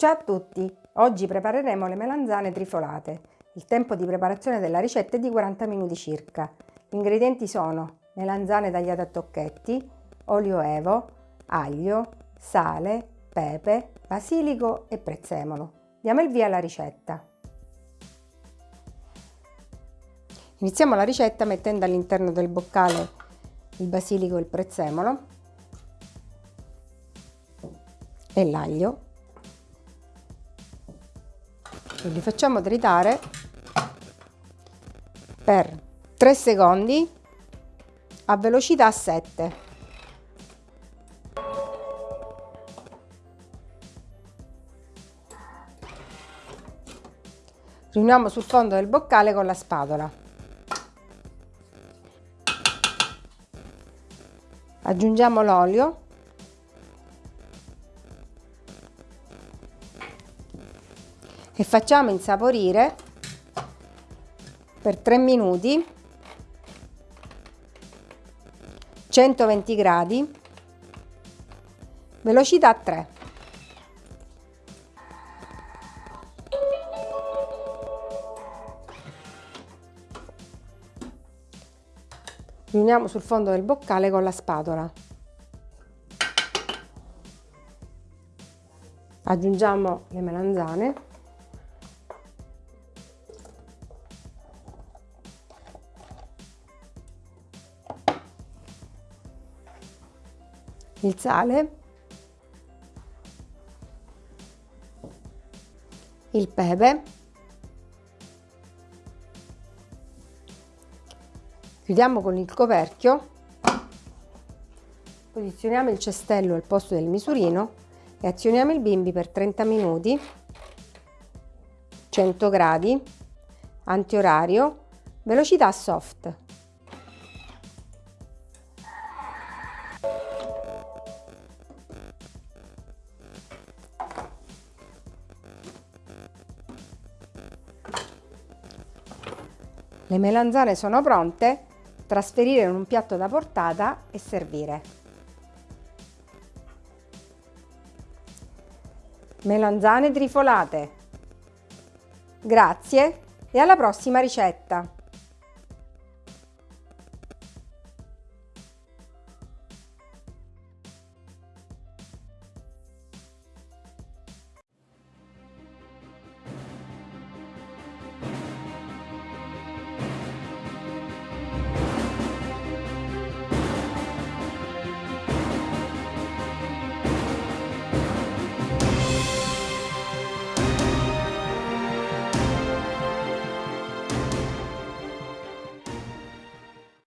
Ciao a tutti! Oggi prepareremo le melanzane trifolate. Il tempo di preparazione della ricetta è di 40 minuti circa. Gli ingredienti sono melanzane tagliate a tocchetti, olio evo, aglio, sale, pepe, basilico e prezzemolo. Diamo il via alla ricetta. Iniziamo la ricetta mettendo all'interno del boccale il basilico e il prezzemolo e l'aglio e li facciamo tritare per 3 secondi a velocità 7 riuniamo sul fondo del boccale con la spatola. Aggiungiamo l'olio e facciamo insaporire per 3 minuti 120 gradi velocità 3 riuniamo sul fondo del boccale con la spatola. Aggiungiamo le melanzane il sale, il pepe, chiudiamo con il coperchio, posizioniamo il cestello al posto del misurino e azioniamo il bimbi per 30 minuti, 100 gradi, antiorario, velocità soft. Le melanzane sono pronte, trasferire in un piatto da portata e servire. Melanzane trifolate. Grazie e alla prossima ricetta!